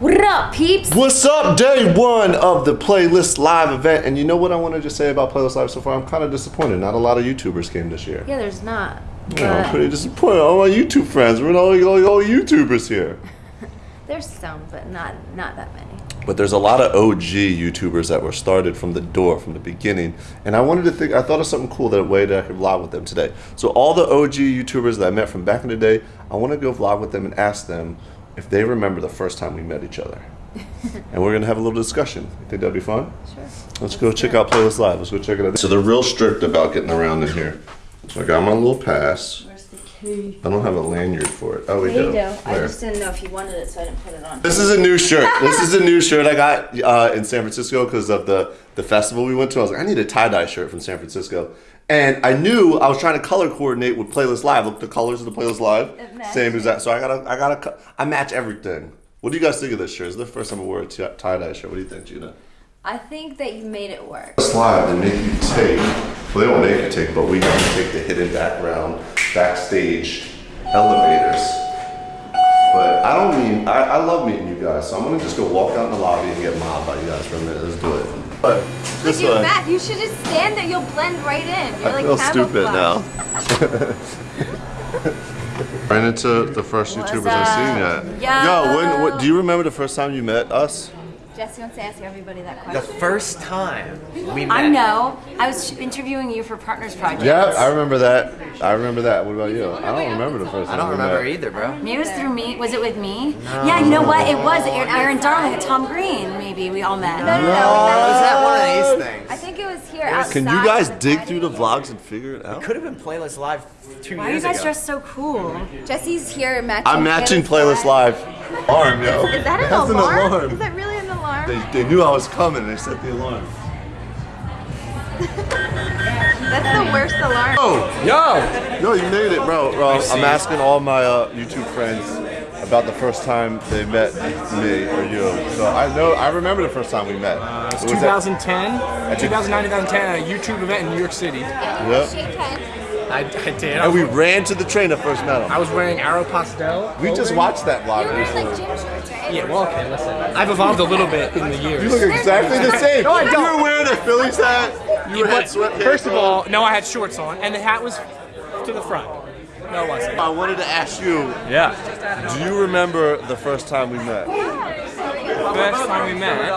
What up, peeps? What's up? Day one of the Playlist Live event. And you know what I want to just say about Playlist Live so far? I'm kind of disappointed. Not a lot of YouTubers came this year. Yeah, there's not. Yeah, I'm pretty disappointed. All my YouTube friends, we're all, all, all YouTubers here. There's some, but not not that many. But there's a lot of OG YouTubers that were started from the door, from the beginning. And I wanted to think, I thought of something cool that way that I could vlog with them today. So all the OG YouTubers that I met from back in the day, I want to go vlog with them and ask them if they remember the first time we met each other. and we're going to have a little discussion. You think that'd be fun? Sure. Let's go check out Playlist Live. Let's go check it out. So they're real strict about getting around in here. So I got my little pass. Where's the key? I don't have a lanyard for it. Oh, we There do. you. I just didn't know if you wanted it, so I didn't put it on. This is a new shirt. This is a new shirt I got uh, in San Francisco because of the, the festival we went to. I was like, I need a tie dye shirt from San Francisco. And I knew I was trying to color coordinate with Playlist Live. Look, the colors of the Playlist Live, same as that. So I gotta, I gotta, I match everything. What do you guys think of this shirt? It's the first time I wore a tie dye shirt. What do you think, Gina? I think that you made it work. Live, they make you take. Well, they don't make you take, but we got to take the hidden background, backstage elevators. But I don't mean, I, I love meeting you guys, so I'm gonna just go walk out in the lobby and get mobbed by you guys for a minute. Let's do it. But this Look way, at Matt. You should just stand there. You'll blend right in. You're I like feel stupid now. camouflage. Ran into the first What's YouTubers I've seen up? yet. Yo. Yo, when, what, do you remember the first time you met us? Jesse wants to ask everybody that question. The first time we met. I know. I was interviewing you for Partners Project. Yeah, I remember that. I remember that. What about you? I don't remember the first time. I don't remember met. either, bro. Maybe it was through me. Was it with me? Yeah, you know what? It was Aaron, Aaron Darling Tom Green. Maybe we all met. No, no, no. Was that one of these things? I think it was here outside. Can you guys dig party. through the vlogs and figure it out? It could have been Playlist Live two Why are you guys ago. dressed so cool? Jesse's here matching. I'm matching Playlist Live. Alarm, yo. Is that an That's alarm? an alarm. Is that really an alarm? They, they knew I was coming and they set the alarm. That's the worst alarm. Oh, Yo! no, you made it, bro. bro I'm asking all my uh, YouTube friends about the first time they met me or you. So I know, I remember the first time we met. Uh, It's It was at- 2010, 2009, 2010, at a YouTube event in New York City. Yep. I, I did. And we ran to the train that first met I was wearing Aeropostale. We just watched that vlog You're like recently. Gym shorts, right? Yeah, well, okay, listen. I've evolved a little bit in the years. You look exactly the same. No, I don't. You were wearing a Phillies hat. You had sweatpants first of all, no, I had shorts on, and the hat was to the front. No, it wasn't. I wanted to ask you, Yeah. do you remember the first time we met? First time we met,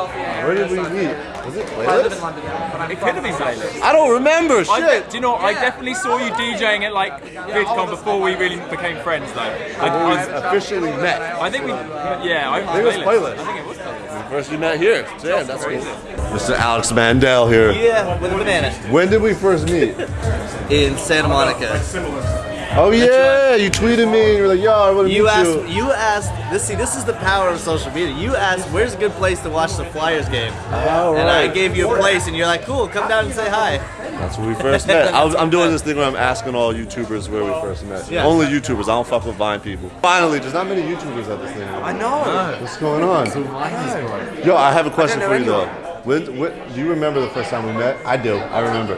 Where did we meet? Was it Playlist? it could have been playlist. I don't remember. I, Shit. do you know? I definitely saw you DJing at like VidCon before we really became friends, though. I, When we I, officially met. I think we, yeah, I, think it was Playlist. I think it was playlist. First we met here. Damn, that's crazy. Mr. Alex Mandel here. Yeah, with a banana. When did we first meet? In Santa Monica. Oh yeah, you tweeted me and you were like, yo, I want to You meet asked, you. you asked, this, see, this is the power of social media. You asked, where's a good place to watch the Flyers game? All And I gave you a place, and you're like, cool, come down and say hi. That's where we first met. I was, I'm doing this thing where I'm asking all YouTubers where we first met. Yeah. Only YouTubers. I don't fuck with Vine people. Finally, there's not many YouTubers at this thing. I know. What's going on? Yo, I have a question for you though. When, when, do you remember the first time we met? I do. I remember.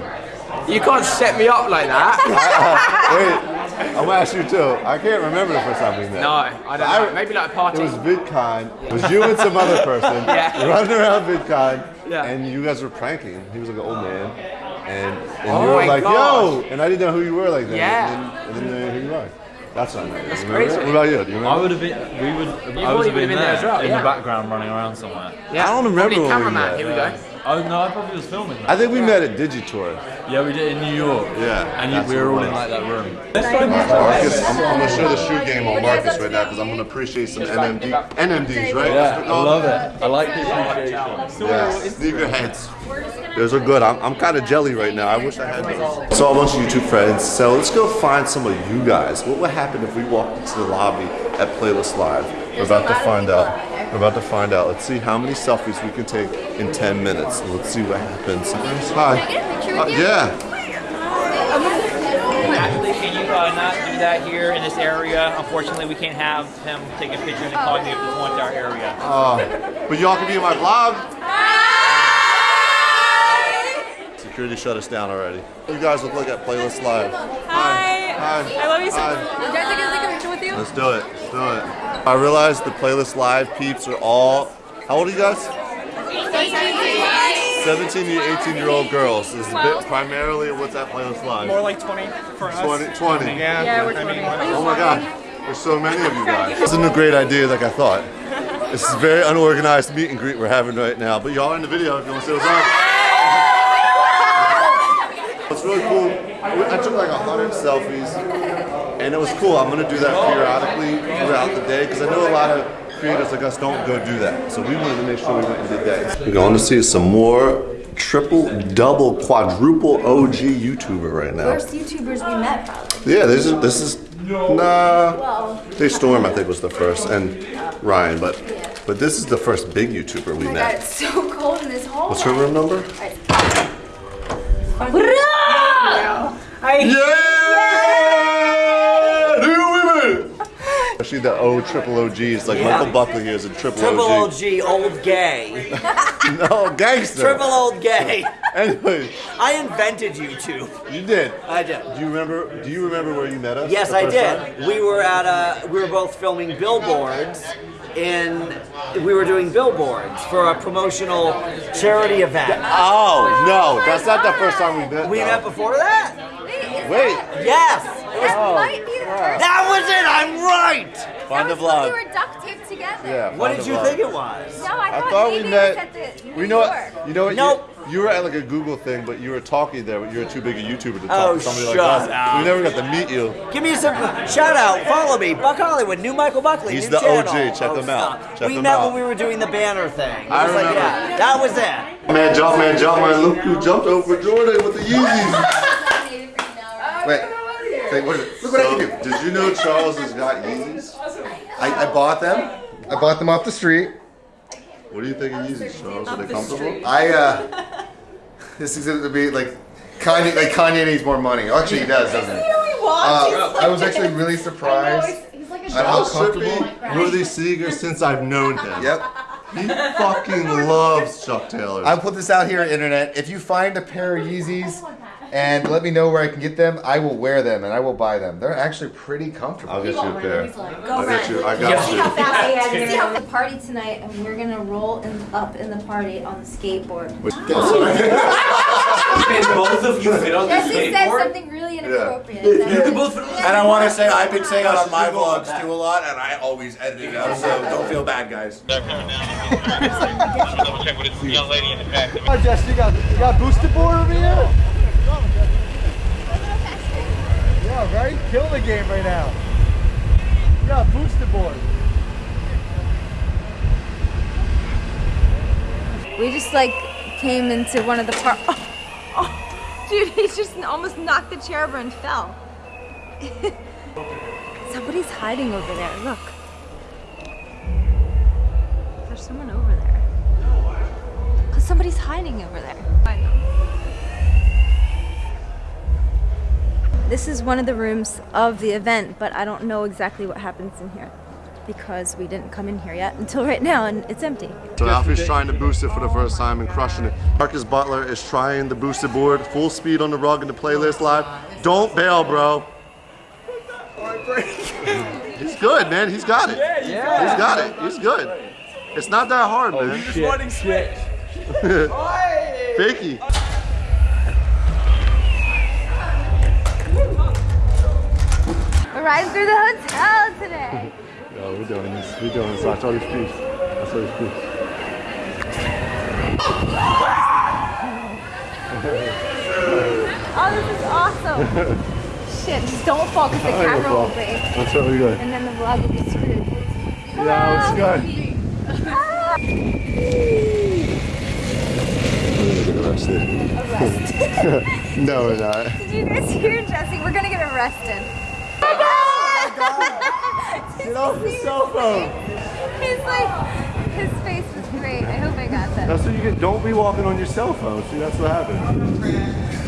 You can't set me up like that. Wait, I'm gonna ask you too. I can't remember the first time we met. No, I don't know. Maybe like a party. It was VidCon. It was you and some other person Yeah. running around VidCon, Yeah. and you guys were pranking. He was like an old man, and, and Oh you were like, gosh. "Yo!" And I didn't know who you were like that. Yeah. And then, and then who you are. That's what I know. That's crazy. What about you? Do you remember? I would have been. We would. I would have been, been there there as well, in yeah. the background, running around somewhere. Yeah. I don't remember Probably cameraman. Here we go. Oh no, I probably was filming. That. I think we met at Digitour. Yeah, we did in New York. Yeah, and you, we were all in like that room. Marcus, I'm, I'm gonna show the shoe game on Marcus right now because I'm gonna appreciate some NMD, NMDs, right? Yeah, I love it. I like the appreciation. Yeah, sneakerheads. Those are good. I'm, I'm kind of jelly right now. I wish I had those. So a bunch of YouTube friends. So let's go find some of you guys. What would happen if we walked into the lobby at Playlist Live? We're about to find out. We're about to find out. Let's see how many selfies we can take in 10 minutes. Let's see what happens. Hi. Can I get a picture Uh, you? yeah. Actually, can you uh, not do that here in this area? Unfortunately, we can't have him take a picture and call me if this one to our area. Uh, but y'all can be in my vlog. Security shut us down already. You guys look like at Playlist Live. Hi. Hi. I love you so much. You guys take a picture with you? Let's do it. Let's do it. I realized the playlist live peeps are all. How old are you guys? 17 to 18 year old girls. Is a bit primarily what's that playlist live. More like 20 for us. 20, 20. Yeah, Yeah, we're I mean, 20. Oh my god, there's so many of you guys. This isn't a great idea like I thought. This is a very unorganized meet and greet we're having right now, but y'all are in the video if you want to see what's up. It's really cool. I took like a hundred selfies, and it was cool. I'm gonna do that periodically throughout the day because I know a lot of creators like us don't go do that. So we wanted to make sure we went and did that. We're going to see some more triple, double, quadruple OG YouTuber right now. First YouTubers we met, probably. Yeah, this is this is nah. They Storm I think was the first, and Ryan, but but this is the first big YouTuber we Oh my god, met. it's so cold in this hall. What's her room number? Yeah! New women! Especially the O triple OGs, like Michael Buckley here is a triple, Triple OG. OG, old gay. No, gangster. Triple old gay. Anyway, I invented YouTube. you did. I did. Do you remember? Do you remember where you met us? Yes, I did. time? We were at a. We were both filming billboards, in. We were doing billboards for a promotional charity event. Oh no, that's not the first time we met. We though. met before that. Wait, Yes. It was- That oh. might be the first. that was it. I'm right. find the That was when vlog. We were duct taped together. Yeah. What did you vlog. think it was? No, I I thought, thought we met. at the New We know York. what? You know what? Nope. You, you were at like a Google thing, but you were talking there, but you were too big a YouTuber to talk Oh, to somebody like shut us. up. We never got to meet you. Give me some shout out. Follow me, Buck Hollywood, new Michael Buckley. He's new the channel. OG. Check Oh, him out. stop. Check we him met out. when we were doing the banner thing. It I was like, remember. yeah, that was it. Man, jump, man, jump, man. Look who jumped over Jordan with the Yeezys. Wait, wait, what is it? Look what I can do. Did you know Charles has got Yeezys? I, I bought them. I bought them off the street. What do you think of Yeezys, Charles? Are they comfortable? I uh, this is going to be like Kanye. Like Kanye needs more money. Actually, he does, doesn't he? Uh, I was actually really surprised. at how Charles comfortable. be Rudy Seeger since I've known him. Yep. He fucking loves Chuck Taylor. I'll put this out here on internet. If you find a pair of Yeezys and let me know where I can get them, I will wear them and I will buy them. They're actually pretty comfortable. I'll get you a pair. Go I'll get you. I See got how you. fast I can see how the party tonight, and we're gonna roll in, up in the party on the skateboard. Can both of you fit on Jesse said something really inappropriate. And I want to say I've been saying that on my vlogs too a lot, and I always edit it out, so don't feel bad, guys. Double check with this young lady in the back. Oh, Jess, you got you got boosted board over here? Yeah, right? Kill the game right now. You got boosted board. We just like came into one of the par. Oh, oh, dude, he just almost knocked the chair over and fell. Somebody's hiding over there. Look. There's someone over there. Cause somebody's hiding over there. This is one of the rooms of the event, but I don't know exactly what happens in here because we didn't come in here yet until right now and it's empty. So Alfie's trying to boost it for the first time and crushing it. Marcus Butler is trying the boosted board, full speed on the rug in the playlist live. Don't bail, bro. He's good, man. He's got it. Yeah. He's got it. He's good. It's not that hard, oh, man. Just wanting switch. Fakey. Riding through the hotel today. Yo, we're doing this. We're doing this. Watch all these peeps. Watch all these peeps. Oh, this is awesome. Shit, just don't fall because the I gonna camera will break. That's what we good. And then the vlog will be screwed. Yeah, it's good. Ah, Arrested. no, we're not. Did you guys hear Jesse? We're gonna get arrested. Get off your cell phone. He's like, his face was great. I hope I got that. That's what you get. Don't be walking on your cell phone. See, that's what happens.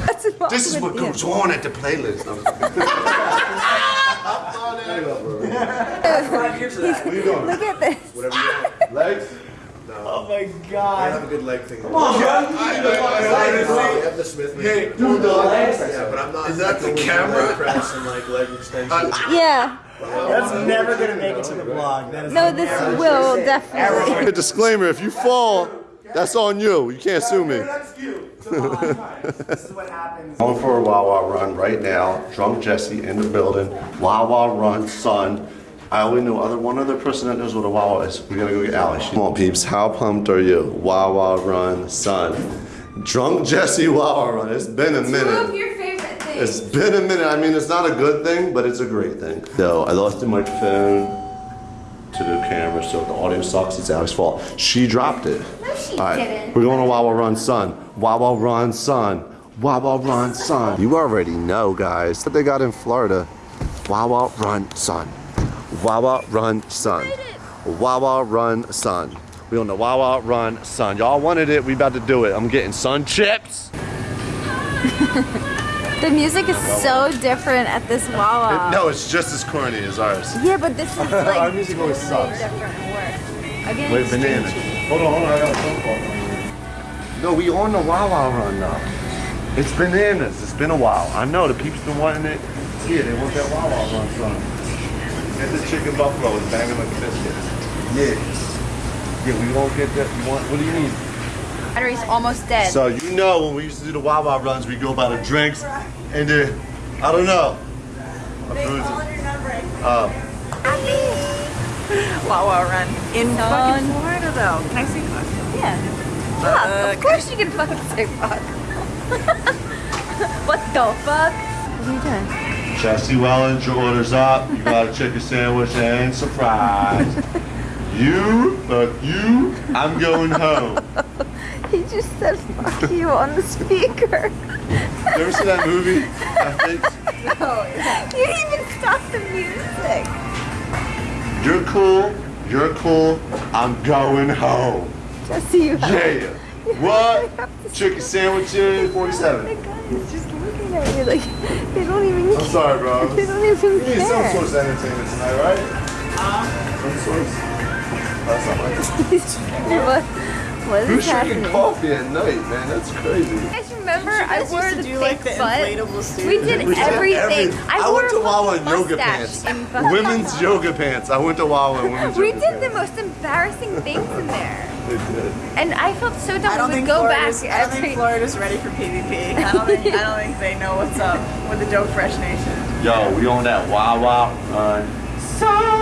What's wrong This is what you? goes on at the playlist. Five years of that. What are you doing? Look at this. Whatever you want. Legs? Oh my I god. have a good leg thing. Come on, bro. I have the Smith. Hey, do the legs. Yeah, but I'm not. Is that the camera? press and like leg extension. Yeah. That's never gonna make it to the blog. That is No, this will definitely. A disclaimer: If you fall, that's on you. You can't sue me. That's cute. This is what happens. Going for a Wawa run right now. Drunk Jesse in the building. Wawa run, son. I only know other one other person that knows what a Wawa is. We gotta go get Allie. Come on, peeps. How pumped are you? Wawa run, son. Drunk Jesse Wawa run. It's been a minute. Your favorite things. It's been a minute. I mean, it's not a good thing, but it's a great thing. So I lost the microphone to the camera, so the audio sucks. It's Allie's fault. She dropped it. No, she All right, didn't. we're going to Wawa Run Son. Wawa Run Son. Wawa Run Son. You already know, guys, what they got in Florida. Wawa Run Son. Wawa Run Son. Wawa Run Son. We on the Wawa Run Son. Y'all wanted it. We about to do it. I'm getting sun chips. The music is so different at this Wawa. No, it's just as corny as ours. Yeah, but this is like Our music always totally sucks. different and worse. Again, Wait, it's banana. Hold on, hold on. I got a phone call. No, we on the Wawa run now. It's bananas. It's been a while. I know the people's been wanting it. Yeah, they want that Wawa run song. Get the chicken buffalo. It's banging like a biscuit. Yeah. Yeah, we won't get that. You want? What do you need? Battery's almost dead. So you know when we used to do the Wawa runs, we go by the drinks and the I don't know. Um, Wawa run. In Son. fucking Florida though. Can I see fuck? Yeah. Yeah, of course you can fucking say fuck. what the fuck? What are you doing? Jesse Wellens, your order's up. You got a chicken sandwich and surprise. you, fuck you, I'm going home. He just said fuck you on the speaker. You ever see that movie? I No, you didn't even stop the music. you're cool, you're cool, I'm going home. Jesse, you Yeah. What? Chicken sandwiches, 47. He's just looking at you like they don't even I'm sorry, bro. They don't even We need some care. sort of entertainment tonight, right? Some sort of. That's not my what, what is Who's drinking coffee at night, man? That's crazy. You guys remember You I guys wore to the do, fake like, the butt? inflatable suit? We did We did everything. everything. I, I wore went to Wawa in yoga pants. and Women's yoga pants. I went to Wawa in women's We yoga did the most embarrassing things in there. They did. And I felt so dumb. I don't we think go Florida's, back I don't every think Florida's ready for PvP. I don't think I don't think they know what's up with the Dope Fresh Nation. Yo, we on that Wawa run. Son!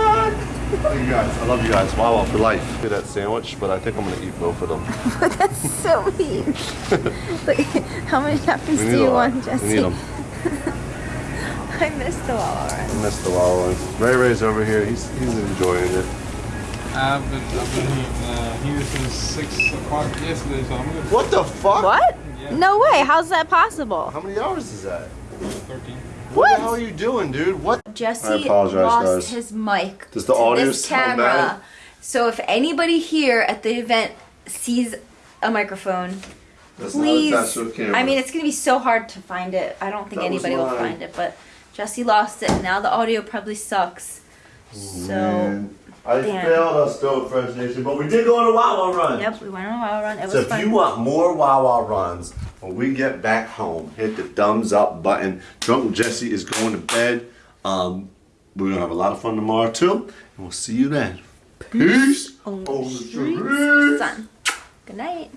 Thank you guys. I love you guys. Wawa for life. Get that sandwich, but I think I'm gonna eat both of them. but That's so mean. like, how many napkins do you want, Jesse? We need them. I missed the Wawa run. I missed the Wawa one. Ray Ray's over here. He's he's enjoying it. I've been, I've been here, uh, here since 6 o'clock yesterday, so I'm gonna. What the fuck? What? No way. How's that possible? How many hours is that? 13. What the hell are you doing, dude? What? Jesse I apologize, lost guys. his mic Does the to audio this sound camera. bad? So if anybody here at the event sees a microphone, That's please. attached camera. I mean, it's gonna be so hard to find it. I don't think That anybody will find it, but Jesse lost it, and now the audio probably sucks. So. Man, I damn. failed us, Dope Fresh Nation, but we did go on a Wawa run. Yep, we went on a Wawa run. It was So if fun. you want more Wawa runs when we get back home, hit the thumbs up button. Drunk Jesse is going to bed. Um, we're gonna have a lot of fun tomorrow too, and we'll see you then. Peace. the On the streets, streets. Good night.